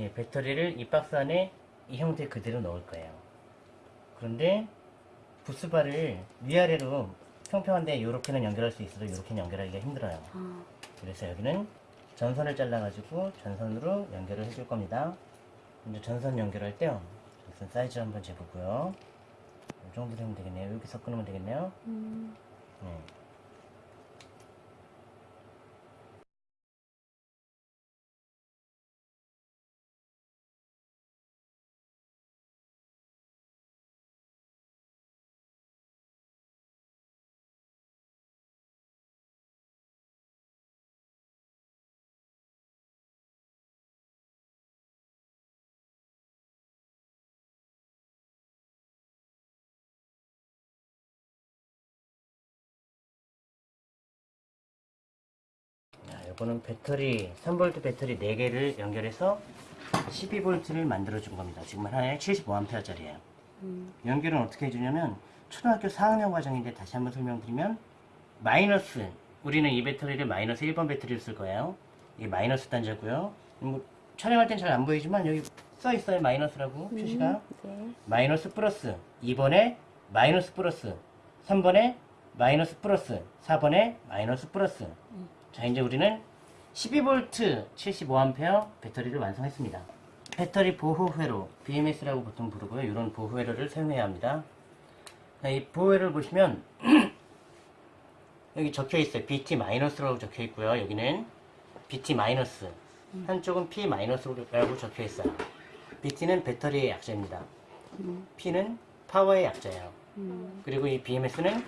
예, 배터리를 이 박스 안에 이 형태 그대로 넣을 거예요. 그런데 부스바를 위아래로 평평한데 이렇게는 연결할 수 있어도 이렇게는 연결하기가 힘들어요. 아, 그래서 여기는 전선을 잘라가지고 전선으로 연결을 해줄 겁니다. 먼저 전선 연결할 때요. 전선 사이즈 한번 재보고요. 이 정도 되면 되겠네요. 여기서 끊으면 되겠네요. 음, 네. 이거는 배터리 3V 배터리 4개를 연결해서 12V를 만들어 준 겁니다. 지금 하나에 75A짜리예요. 음, 연결은 어떻게 해주냐면 초등학교 4학년 과정인데 다시 한번 설명드리면 마이너스 우리는 이 배터리를 마이너스 1번 배터리를 쓸 거예요. 이게 마이너스 단자고요. 뭐 촬영할 땐 잘 안 보이지만 여기 써 있어요 마이너스라고 표시가 네. 마이너스 플러스 2번에 마이너스 플러스 3번에 마이너스 플러스 4번에 마이너스 플러스 자 이제 우리는 12V 75A 배터리를 완성했습니다. 배터리 보호 회로 BMS라고 보통 부르고요. 이런 보호 회로를 사용해야 합니다. 자, 이 보호 회로를 보시면 여기 적혀 있어요. BT-라고 적혀 있고요. 여기는 BT- 한쪽은 P-라고 적혀 있어요. BT는 배터리의 약자입니다. 음, P는 파워의 약자예요. 음, 그리고 이 BMS는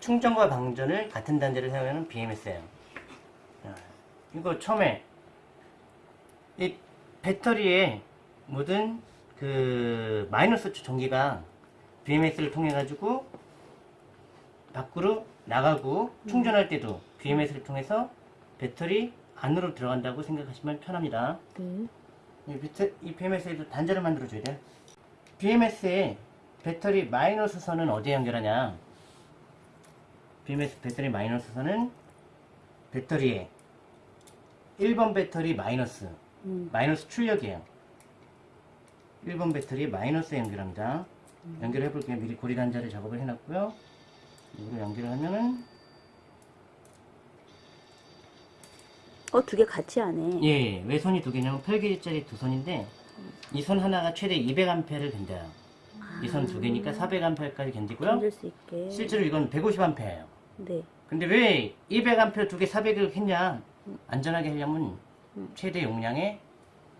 충전과 방전을 같은 단자를 사용하는 BMS예요. 이거 처음에 이 배터리에 모든 그 마이너스 전기가 BMS를 통해 가지고 밖으로 나가고 충전할 때도 BMS를 통해서 배터리 안으로 들어간다고 생각하시면 편합니다. 네. 이, 비트, 이 BMS에도 단자를 만들어줘야 돼요. BMS에 배터리 마이너스 선은 어디에 연결하냐? BMS 배터리 마이너스 선은 배터리에 1번 배터리 마이너스, 음, 마이너스 출력이에요. 1번 배터리 마이너스에 연결합니다. 연결해 볼게요. 미리 고리 단자를 작업을 해놨고요. 이걸 연결을 하면은 어, 두 개 같이 하네. 예, 왜 선이 두 개냐면 8개짜리 두 선인데 이선 하나가 최대 200A를 견뎌요. 이선 두 개니까 400A까지 견디고요. 건질 수 있게. 실제로 이건 150A예요. 네. 근데 왜 200A 두 개 400을 했냐? 안전하게 하려면 음. 최대 용량의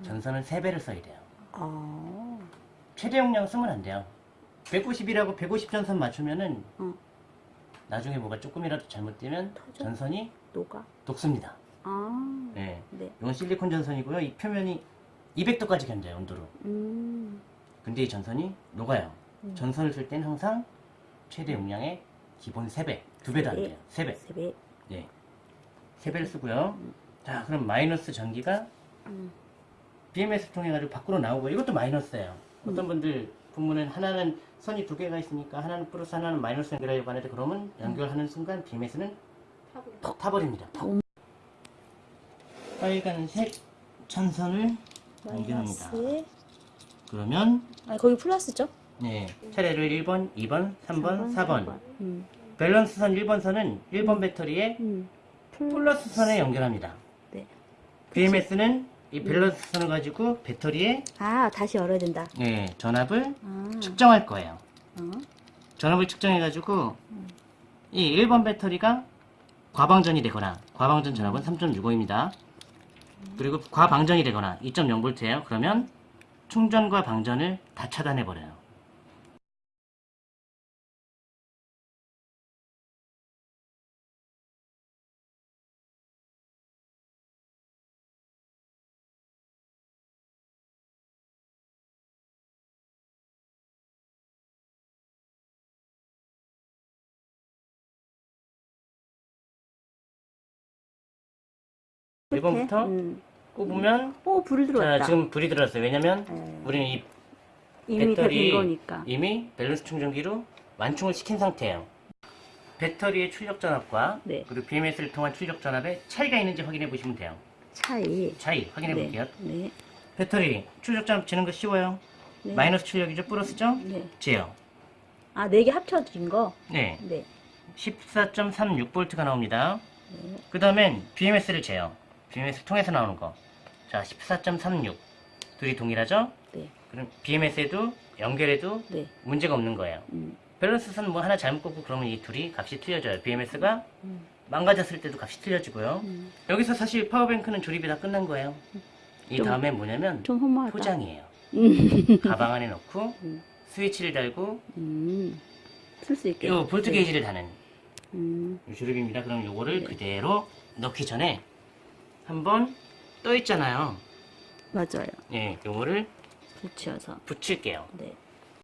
전선은 3배를 써야 돼요. 아, 최대 용량 쓰면 안 돼요. 190이라고 150 전선 맞추면은 어, 나중에 뭐가 조금이라도 잘못되면 터져? 전선이 녹아. 녹습니다. 아, 네. 네. 이건 실리콘 전선이고요. 이 표면이 200도까지 견뎌요, 온도로. 음, 근데 이 전선이 녹아요. 음. 전선을 쓸 때는 항상 최대 용량의 기본 3배, 2배도 안세 배. 돼요. 3배. 세 배. 네. 3배를 쓰고요. 자, 그럼 마이너스 전기가 음, BMS 통해 가지고 밖으로 나오고 이것도 마이너스예요. 음. 어떤 분들 보면은 하나는 선이 두 개가 있으니까 하나는 플러스 하나는 마이너스 연결하려고 하는데 그러면 연결하는 순간 BMS는 턱 타버립니다. 턱. 음. 빨간색 연결합니다. 마이너스. 그러면 아니, 거기 플러스죠? 네, 차례를 1번, 2번, 3번, 4번. 음, 밸런스 선 1번 선은 1번 배터리에 음. 플러스 선에 연결합니다. 네. BMS는 이 밸런스 선을 가지고 배터리에 아, 다시 열어야 된다. 네, 전압을 아, 측정할 거예요. 어, 전압을 측정해가지고 이 1번 배터리가 과방전이 되거나 과방전 전압은 3.65입니다. 그리고 과방전이 되거나 2.0V예요. 그러면 충전과 방전을 다 차단해버려요. 1번부터 음. 꼽으면 오, 불이 들어왔다. 자, 지금 불이 들어왔어요. 왜냐면 네. 우리는 이 이미 배터리. 이미 밸런스 충전기로 완충을 시킨 상태예요. 배터리의 출력 전압과 네. 그리고 BMS를 통한 출력 전압에 차이가 있는지 확인해 보시면 돼요. 차이. 차이 확인해 네. 볼게요. 네. 배터리 출력점 지는 거 쉬워요. 네. 마이너스 출력이죠, 플러스죠? 네. 지요. 아, 네 개 합쳐진 거? 네, 네. 14.36V가 나옵니다. 네. 그 다음엔 BMS를 재요. BMS 통해서 나오는 거. 자, 14.36. 둘이 동일하죠? 네. 그럼 BMS에도 연결해도 네. 문제가 없는 거예요. 음. 밸런스선 뭐 하나 잘못 꽂고 그러면 이 둘이 값이 틀려져요. BMS가 음. 망가졌을 때도 값이 틀려지고요. 음. 여기서 사실 파워뱅크는 조립이 다 끝난 거예요. 이 좀- 다음에 뭐냐면. 포장이에요. 음. 가방 안에 넣고 음. 스위치를 달고 음. 쓸수 있게. 요 볼트 네. 게이지를 다는 음. 요 조립입니다. 그럼 요거를 네. 그대로 넣기 전에 한번 떠 있잖아요. 맞아요. 예, 요거를 붙여서. 붙일게요. 네.